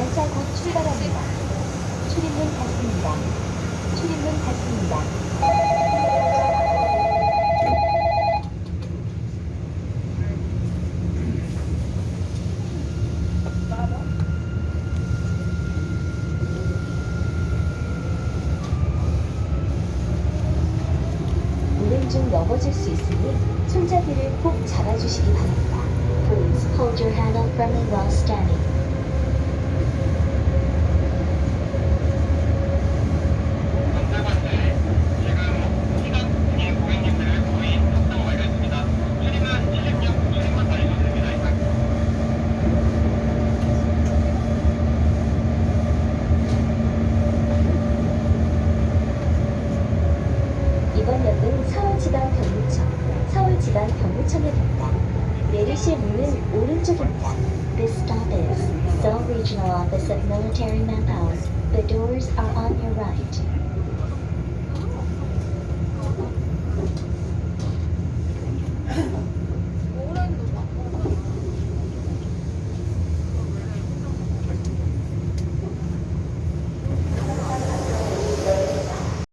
열차 곧 출발합니다. 출입문 닫습니다. 출입문 닫습니다. 좀 넘어질 수 있으니 손잡이를 꼭 잡아주시기 바랍니다. Please hold your hand up from the wall standing. 서울지방경무청, 서울지방경무청역입니다. 내리실 문은 오른쪽입니다. This stop is Seoul Regional Office of Military Manpower. The doors are on your right.